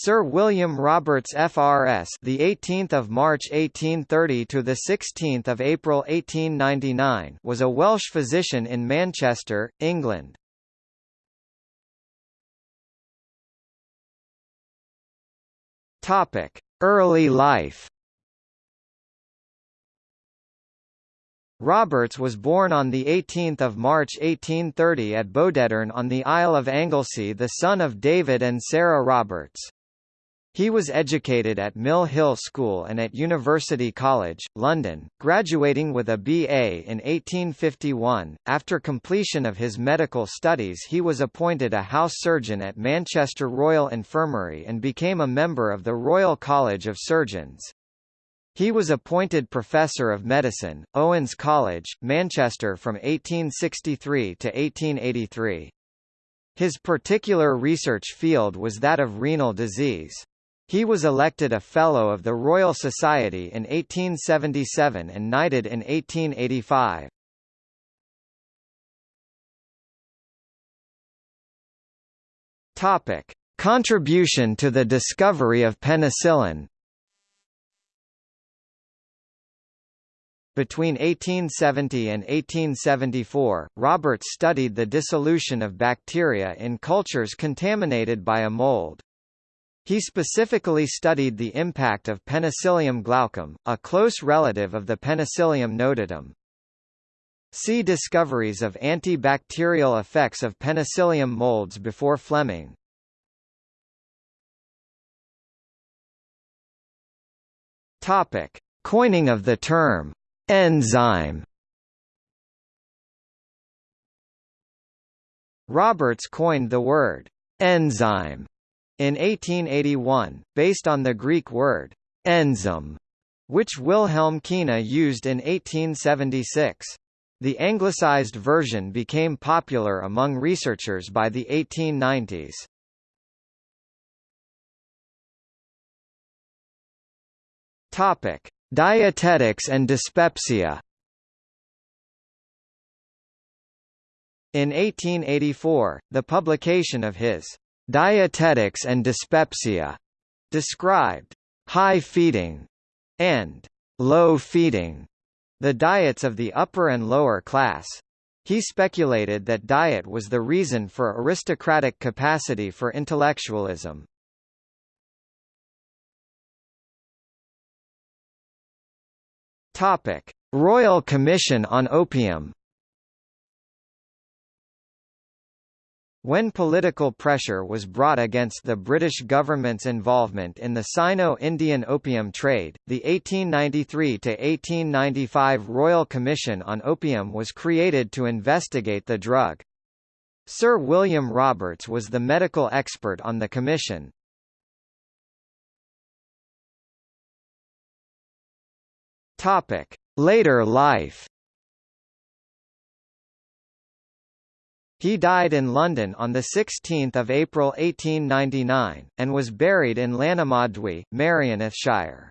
Sir William Roberts FRS the 18th of March 1830 to the 16th of April 1899 was a Welsh physician in Manchester, England. Topic: Early life. Roberts was born on 18 March 1830 at Bodedern on the Isle of Anglesey the son of David and Sarah Roberts. He was educated at Mill Hill School and at University College, London, graduating with a BA in 1851. After completion of his medical studies he was appointed a house surgeon at Manchester Royal Infirmary and became a member of the Royal College of Surgeons. He was appointed Professor of Medicine, Owens College, Manchester from 1863 to 1883. His particular research field was that of renal disease. He was elected a Fellow of the Royal Society in 1877 and knighted in 1885. Topic: Contribution to the discovery of penicillin. Between 1870 and 1874, Roberts studied the dissolution of bacteria in cultures contaminated by a mold. He specifically studied the impact of Penicillium glaucum, a close relative of the Penicillium notatum. See discoveries of antibacterial effects of penicillium molds before Fleming. Topic: Coining of the term Enzyme Roberts coined the word enzyme in 1881, based on the Greek word enzyme, which Wilhelm Kühne used in 1876. The anglicized version became popular among researchers by the 1890s. Topic: Dietetics and dyspepsia In 1884, the publication of his Dietetics and Dyspepsia described high feeding and low feeding, the diets of the upper and lower class. He speculated that diet was the reason for aristocratic capacity for intellectualism. Topic: Royal Commission on Opium. When political pressure was brought against the British government's involvement in the Sino-Indian opium trade, the 1893–1895 Royal Commission on Opium was created to investigate the drug. Sir William Roberts was the medical expert on the commission. Later life. He died in London on 16 April 1899, and was buried in Llanymawddwy, Merionethshire.